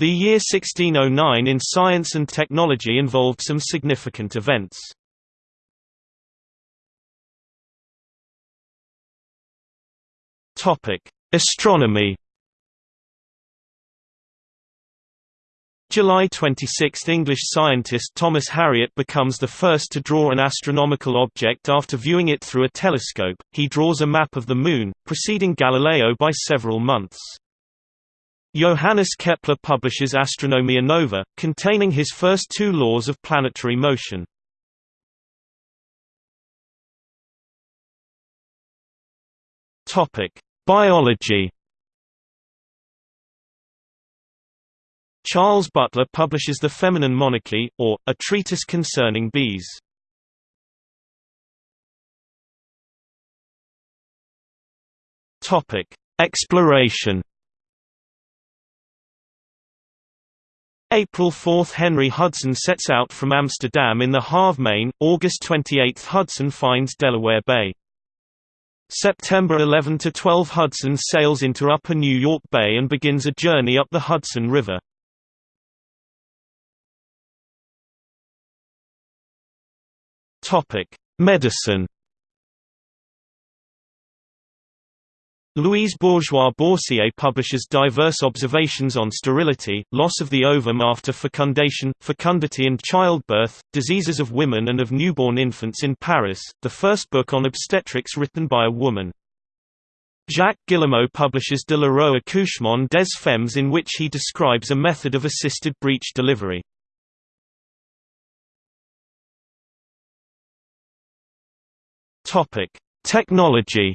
The year 1609 in science and technology involved some significant events. Astronomy. July 26 – English scientist Thomas Harriot becomes the first to draw an astronomical object after viewing it through a telescope, he draws a map of the Moon, preceding Galileo by several months. Johannes Kepler publishes Astronomia Nova, containing his first two laws of planetary motion. Biology Charles Butler publishes The Feminine Monarchy, or, A Treatise Concerning Bees. Exploration April 4 – Henry Hudson sets out from Amsterdam in the Halve Maen, August 28 – Hudson finds Delaware Bay. September 11–12 Hudson sails into Upper New York Bay and begins a journey up the Hudson River. Medicine. Louise Bourgeois-Boursier publishes diverse observations on sterility, loss of the ovum after fecundation, fecundity and childbirth, diseases of women and of newborn infants in Paris, the first book on obstetrics written by a woman. Jacques Guillemeau publishes De la l'heureux accouchement des femmes in which he describes a method of assisted breech delivery. Technology.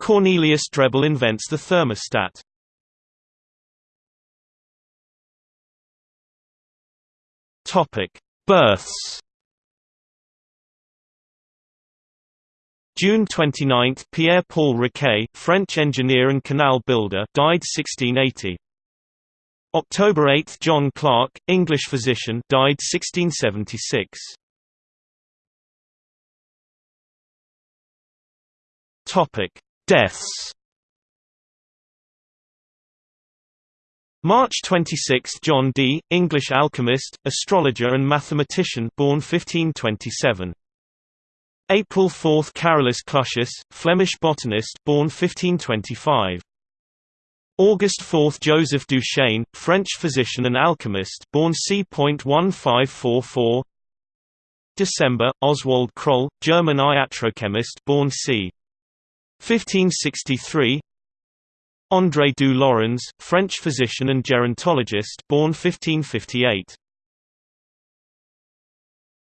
Cornelius Drebbel invents the thermostat. Topic: Births. June 29, Pierre-Paul Riquet, French engineer and canal builder, died 1680. October 8, John Clark, English physician, died 1676. Topic: Deaths. March 26 – John Dee, English alchemist, astrologer and mathematician born 1527. April 4 – Carolus Clusius, Flemish botanist born 1525. August 4 – Joseph Duchesne, French physician and alchemist born c.1544 December – Oswald Croll, German iatrochemist born c. 1563 André du Laurens, French physician and gerontologist born 1558